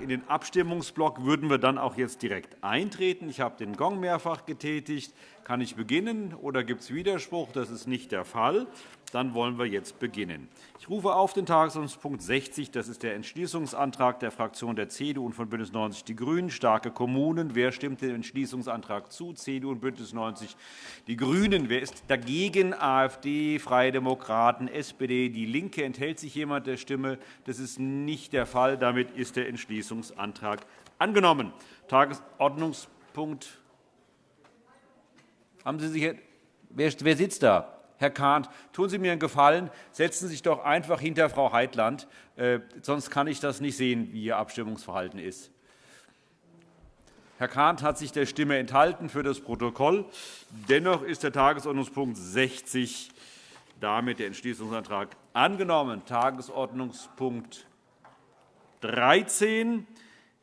In den Abstimmungsblock würden wir dann auch jetzt direkt eintreten. Ich habe den Gong mehrfach getätigt. Kann ich beginnen, oder gibt es Widerspruch? Das ist nicht der Fall. Dann wollen wir jetzt beginnen. Ich rufe auf den Tagesordnungspunkt 60. Das ist der Entschließungsantrag der Fraktionen der CDU und von BÜNDNIS 90 die GRÜNEN. Starke Kommunen. Wer stimmt dem Entschließungsantrag zu? CDU und BÜNDNIS 90 die GRÜNEN. Wer ist dagegen? AfD, Freie Demokraten, SPD, DIE LINKE. Enthält sich jemand der Stimme? Das ist nicht der Fall. Damit ist der Entschließungsantrag angenommen. Tagesordnungspunkt haben Sie sich, wer sitzt da? Herr Kahnt, tun Sie mir einen Gefallen, setzen Sie sich doch einfach hinter Frau Heitland, äh, sonst kann ich das nicht sehen, wie Ihr Abstimmungsverhalten ist. Herr Kahnt hat sich der Stimme enthalten für das Protokoll. Dennoch ist der Tagesordnungspunkt 60 damit der Entschließungsantrag angenommen. Tagesordnungspunkt 13 ähm,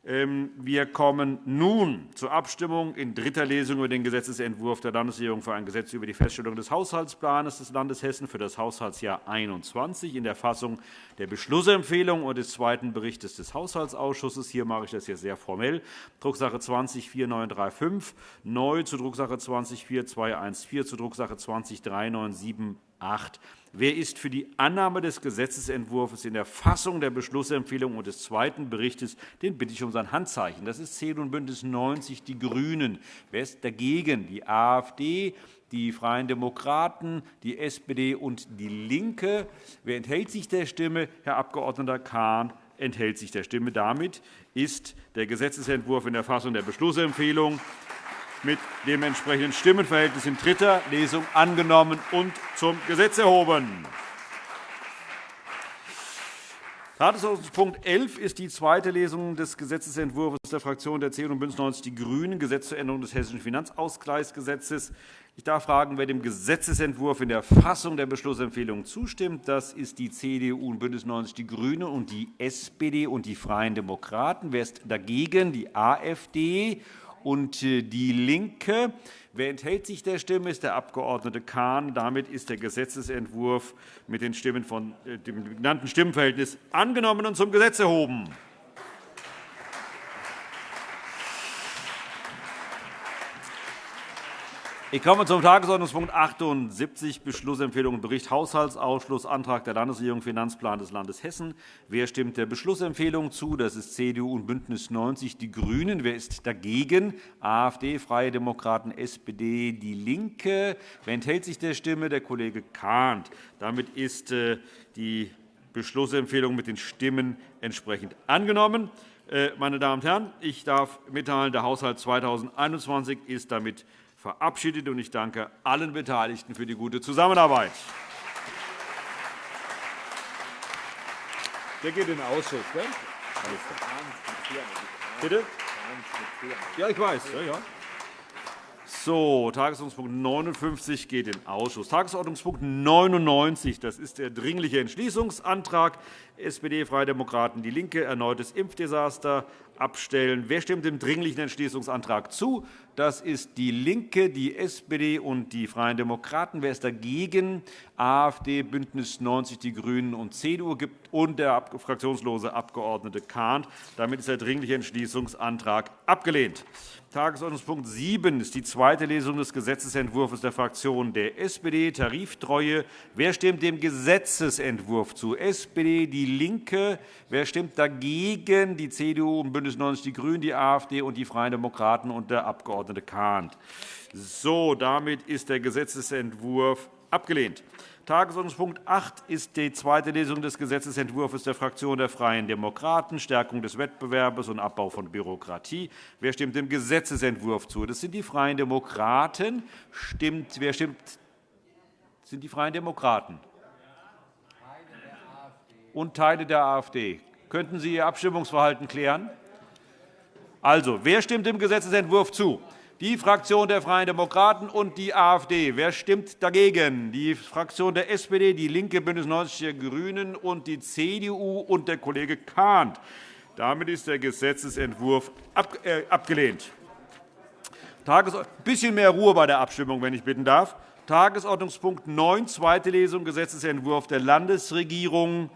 wir kommen nun zur Abstimmung in dritter Lesung über den Gesetzentwurf der Landesregierung für ein Gesetz über die Feststellung des Haushaltsplans des Landes Hessen für das Haushaltsjahr 2021 in der Fassung der Beschlussempfehlung und des zweiten Berichts des Haushaltsausschusses. Hier mache ich das jetzt sehr formell. Drucksache 20-4935 neu zu Drucksache 20-4214 zu Drucksache 20-3978 Wer ist für die Annahme des Gesetzentwurfs in der Fassung der Beschlussempfehlung und des zweiten Berichts? Den bitte ich um sein Handzeichen. Das ist CDU und BÜNDNIS 90 die GRÜNEN. Wer ist dagegen? Die AfD, die Freien Demokraten, die SPD und DIE LINKE. Wer enthält sich der Stimme? Herr Abg. Kahn enthält sich der Stimme. Damit ist der Gesetzentwurf in der Fassung der Beschlussempfehlung mit dem entsprechenden Stimmenverhältnis in dritter Lesung angenommen und zum Gesetz erhoben. Tagesordnungspunkt 11 ist die zweite Lesung des Gesetzentwurfs der Fraktionen der CDU und BÜNDNIS 90 die GRÜNEN, Gesetz zur Änderung des Hessischen Finanzausgleichsgesetzes. Ich darf fragen, wer dem Gesetzentwurf in der Fassung der Beschlussempfehlung zustimmt. Das ist die CDU und BÜNDNIS 90 die GRÜNEN und die SPD und die Freien Demokraten. Wer ist dagegen? Die AfD und äh, DIE LINKE. Wer enthält sich der Stimme, ist der Abg. Kahn. Damit ist der Gesetzentwurf mit den Stimmen von äh, dem genannten Stimmenverhältnis angenommen und zum Gesetz erhoben. Ich komme zum Tagesordnungspunkt 78, Beschlussempfehlung und Bericht Haushaltsausschuss, Antrag der Landesregierung, Finanzplan des Landes Hessen. Wer stimmt der Beschlussempfehlung zu? Das ist CDU und BÜNDNIS 90 die GRÜNEN. Wer ist dagegen? AfD, Freie Demokraten, SPD, DIE LINKE. Wer enthält sich der Stimme? Der Kollege Kahnt. Damit ist äh, die Beschlussempfehlung mit den Stimmen entsprechend angenommen. Äh, meine Damen und Herren, ich darf mitteilen, der Haushalt 2021 ist damit verabschiedet. Ich danke allen Beteiligten für die gute Zusammenarbeit. Der geht in den Ausschuss. Ne? Bitte? Ja, ich weiß. Ja, ja. So, Tagesordnungspunkt 59 geht in den Ausschuss. Tagesordnungspunkt 99, das ist der Dringliche Entschließungsantrag SPD, Freie Demokraten, DIE LINKE, erneutes Impfdesaster abstellen. Wer stimmt dem Dringlichen Entschließungsantrag zu? Das ist DIE LINKE, die SPD und die Freien Demokraten. Wer ist dagegen? AfD, BÜNDNIS 90 die GRÜNEN und CDU und der fraktionslose Abg. Kahnt. Damit ist der Dringliche Entschließungsantrag abgelehnt. Tagesordnungspunkt 7 ist die zweite Lesung des Gesetzentwurfs der Fraktionen der SPD, Tariftreue. Wer stimmt dem Gesetzentwurf zu? SPD, DIE LINKE. Wer stimmt dagegen? Die CDU und BÜNDNIS 90 die GRÜNEN, die AfD und die Freien Demokraten und der Abg. Kahnt. So, damit ist der Gesetzentwurf abgelehnt. Tagesordnungspunkt 8 ist die zweite Lesung des Gesetzentwurfs der Fraktion der Freien Demokraten, Stärkung des Wettbewerbs und Abbau von Bürokratie. Wer stimmt dem Gesetzentwurf zu? Das sind die Freien Demokraten. Stimmt, wer stimmt? Das sind die Freien Demokraten und Teile der AfD. Könnten Sie Ihr Abstimmungsverhalten klären? Also, wer stimmt dem Gesetzentwurf zu? Die Fraktion der Freien Demokraten und die AfD. Wer stimmt dagegen? Die Fraktion der SPD, DIE LINKE, BÜNDNIS 90 die GRÜNEN und die CDU und der Kollege Kahnt. Damit ist der Gesetzentwurf äh, abgelehnt. Ein bisschen mehr Ruhe bei der Abstimmung, wenn ich bitten darf. Tagesordnungspunkt 9, zweite Lesung, Gesetzentwurf der Landesregierung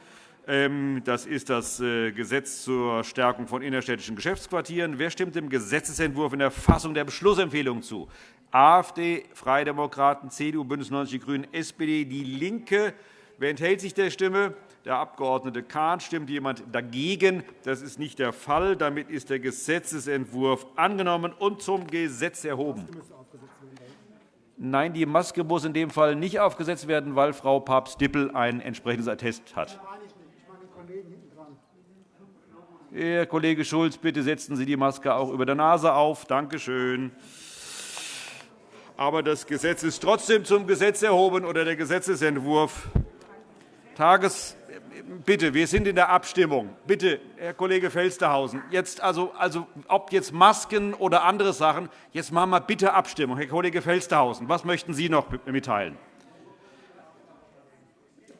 das ist das äh, Gesetz zur Stärkung von innerstädtischen Geschäftsquartieren. Wer stimmt dem Gesetzentwurf in der Fassung der Beschlussempfehlung zu? AfD, Freie Demokraten, CDU, BÜNDNIS 90 die GRÜNEN, SPD, DIE LINKE. Wer enthält sich der Stimme? Der Abg. Kahn. Stimmt jemand dagegen? Das ist nicht der Fall. Damit ist der Gesetzentwurf angenommen und zum Gesetz erhoben. Nein, die Maske muss in dem Fall nicht aufgesetzt werden, weil Frau Papst-Dippel ein entsprechendes Attest hat. Herr Kollege Schulz, bitte setzen Sie die Maske auch über der Nase auf. Danke schön. Aber das Gesetz ist trotzdem zum Gesetz erhoben oder der Gesetzentwurf. Tages Bitte, wir sind in der Abstimmung. Bitte, Herr Kollege Felstehausen, jetzt also, also, ob jetzt Masken oder andere Sachen, jetzt machen wir bitte Abstimmung. Herr Kollege Felstehausen, was möchten Sie noch mitteilen?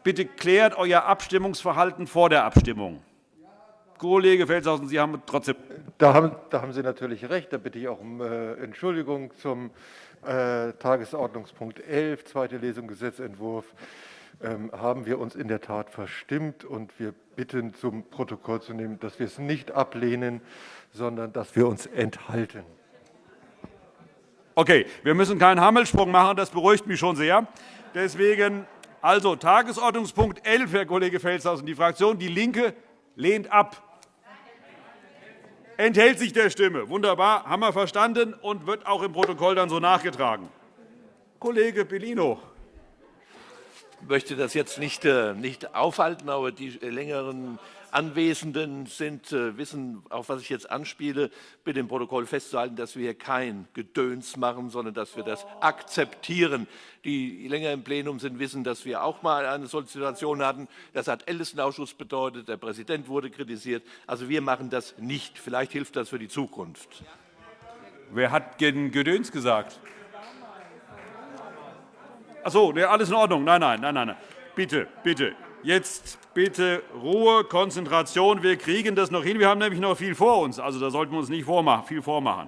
Bitte klärt euer Abstimmungsverhalten vor der Abstimmung. Kollege Felstehausen, Sie haben trotzdem. Da haben, da haben Sie natürlich recht. Da bitte ich auch um äh, Entschuldigung zum äh, Tagesordnungspunkt 11, zweite Lesung Gesetzentwurf. Ähm, haben wir uns in der Tat verstimmt. und Wir bitten, zum Protokoll zu nehmen, dass wir es nicht ablehnen, sondern dass wir uns enthalten. Okay, wir müssen keinen Hammelsprung machen. Das beruhigt mich schon sehr. Deswegen also Tagesordnungspunkt 11, Herr Kollege Felstehausen. Die Fraktion DIE LINKE lehnt ab. Enthält sich der Stimme. Wunderbar, haben wir verstanden und wird auch im Protokoll dann so nachgetragen. Kollege Bellino. Möchte das jetzt nicht, äh, nicht aufhalten, aber die längeren Anwesenden sind, äh, wissen, auf was ich jetzt anspiele, bitte im Protokoll festzuhalten, dass wir hier kein Gedöns machen, sondern dass wir das akzeptieren. Die länger im Plenum sind, wissen, dass wir auch einmal eine solche Situation hatten. Das hat Ältestenausschuss bedeutet. Der Präsident wurde kritisiert. Also wir machen das nicht. Vielleicht hilft das für die Zukunft. Wer hat Gedöns gesagt? Ach so, alles in Ordnung. Nein, nein, nein, nein. Bitte, bitte. Jetzt bitte Ruhe, Konzentration. Wir kriegen das noch hin. Wir haben nämlich noch viel vor uns. Also, da sollten wir uns nicht viel vormachen.